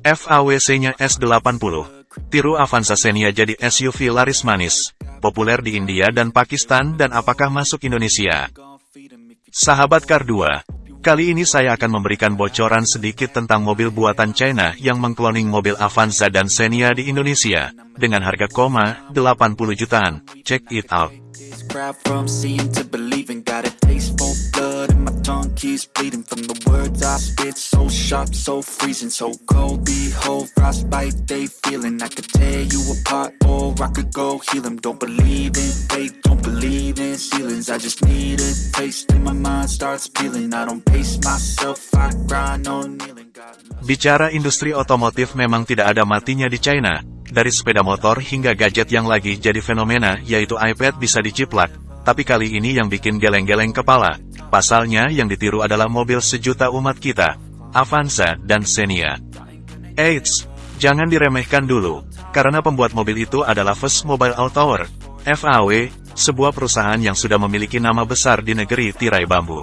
FAWC-nya S80. Tiru Avanza Xenia jadi SUV laris manis, populer di India dan Pakistan dan apakah masuk Indonesia? Sahabat Kar 2, kali ini saya akan memberikan bocoran sedikit tentang mobil buatan China yang mengkloning mobil Avanza dan Xenia di Indonesia, dengan harga koma 80 jutaan. Check it out. Keeps bleeding from the words I spit. So sharp, so freezing, so cold. Behold, frostbite, they feeling. I could tear you apart or I could go heal them Don't believe in fate, don't believe in ceilings. I just need a taste and my mind starts peeling. I don't pace myself, I grind on kneeling. Bicara industri otomotif memang tidak ada matinya di China. Dari sepeda motor hingga gadget yang lagi jadi fenomena, yaitu iPad bisa diciplak. Tapi kali ini yang bikin geleng-geleng kepala, Pasalnya yang ditiru adalah mobil sejuta umat kita, Avanza dan Xenia. Eits, jangan diremehkan dulu, karena pembuat mobil itu adalah First Mobile Auto FAW, sebuah perusahaan yang sudah memiliki nama besar di negeri tirai bambu.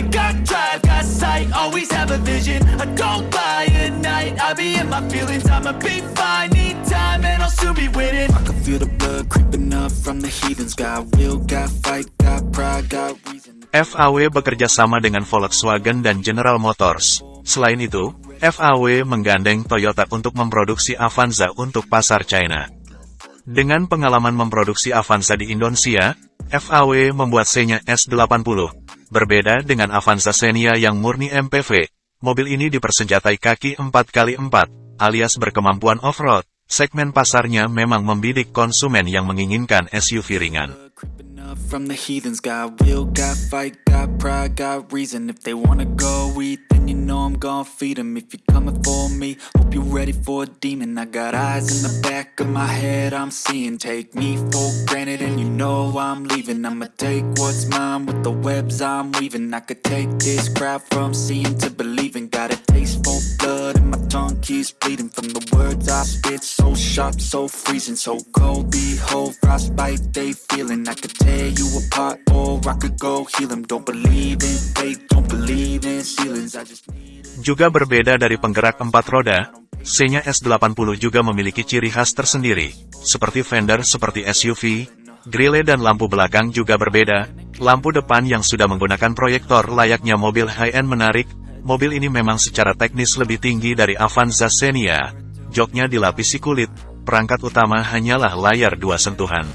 I got drive, got sight, always have a vision. I don't lie at night, I be in my feelings. I'ma be fine, need time and I'll soon be winning. I can feel the blood creeping up from the heathens. Got will, got fight, got pride, got reason. FAW bekerja sama dengan Volkswagen dan General Motors. Selain itu, FAW menggandeng Toyota untuk memproduksi Avanza untuk pasar China. Dengan pengalaman memproduksi Avanza di Indonesia, FAW membuat C-nya S80, Berbeda dengan Avanza Xenia yang murni MPV, mobil ini dipersenjatai kaki 4x4, alias berkemampuan off-road. Segmen pasarnya memang membidik konsumen yang menginginkan SUV ringan. From the heathens. Got will, got fight, got pride, got reason. If they wanna go eat, then you know I'm gonna feed them If you're coming for me, hope you're ready for a demon. I got eyes in the back of my head, I'm seeing. Take me for granted and you know I'm leaving. I'ma take what's mine with the webs I'm weaving. I could take this crowd from seeing to believing keeps bleeding From the words I spit, so sharp, so freezing So cold, behold, frostbite, they feeling. I could tear you apart or I could go heal them Don't believe in fate, don't believe in ceilings. I just Juga berbeda dari penggerak empat roda, C-nya S80 juga memiliki ciri khas tersendiri, seperti fender seperti SUV, grille dan lampu belakang juga berbeda, lampu depan yang sudah menggunakan proyektor layaknya mobil high-end menarik, mobil ini memang secara teknis lebih tinggi dari Avanza Xenia, joknya dilapisi kulit, perangkat utama hanyalah layar dua sentuhan.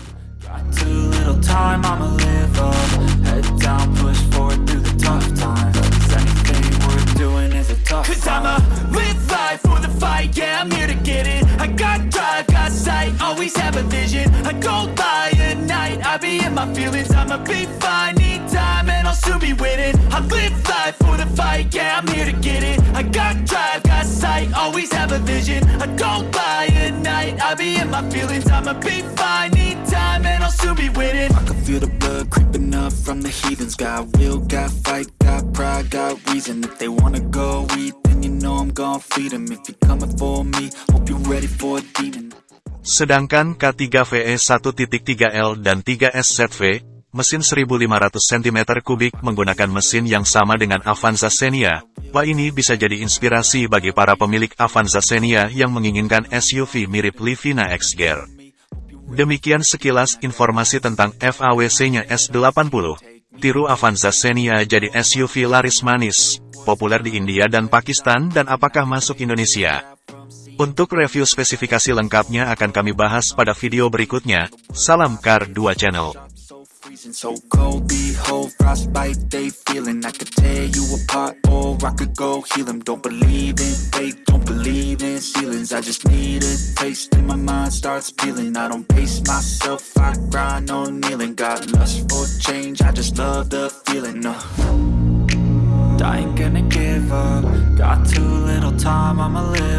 always have a vision. I don't lie at night, I be in my feelings. I'ma be fine, I'll soon be winning. I live life for the fight, yeah, I'm here to get it. I got drive, got sight, always have a vision. I don't lie at night, I be in my feelings. I'ma be fine, need time, and I'll soon be winning. Feel the blood creeping up from the heathens. Got will, got fight, got pride, got reason. If they wanna go eat, then you know I'm gonna feed them If you're coming for me, hope you're ready for a demon. Sedangkan K3VE 1.3L dan 3SZV, mesin 1500 cm3 menggunakan mesin yang sama dengan Avanza Xenia. Wah ini bisa jadi inspirasi bagi para pemilik Avanza Xenia yang menginginkan SUV mirip Livina X-Gear. Demikian sekilas informasi tentang FAWC-nya S80. Tiru Avanza Xenia jadi SUV laris manis, populer di India dan Pakistan dan apakah masuk Indonesia? Untuk review spesifikasi lengkapnya akan kami bahas pada video berikutnya. Salam Car 2 Channel. So cold Behold, frostbite, they feeling. I could tear you apart or I could go heal them Don't believe in fate, don't believe in ceilings. I just need a taste and my mind starts peeling. I don't pace myself, I grind on kneeling. Got lust for change, I just love the feeling no. I ain't gonna give up Got too little time, I'ma live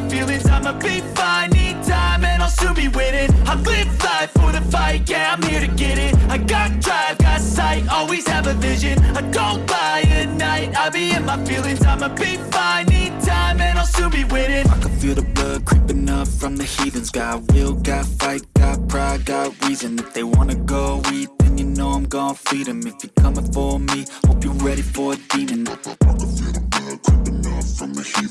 my feelings, I'ma be fine. Need time and I'll soon be winning. I live life for the fight, yeah, I'm here to get it. I got drive, got sight, always have a vision. I don't buy at night, I be in my feelings I'ma be fine, need time and I'll soon be winning. I can feel the blood creeping up from the heathens. Got will, got fight, got pride, got reason. If they wanna go eat, then you know I'm gon' feed them If you're coming for me, hope you're ready for a demon. I can feel the blood creeping up from the heathens.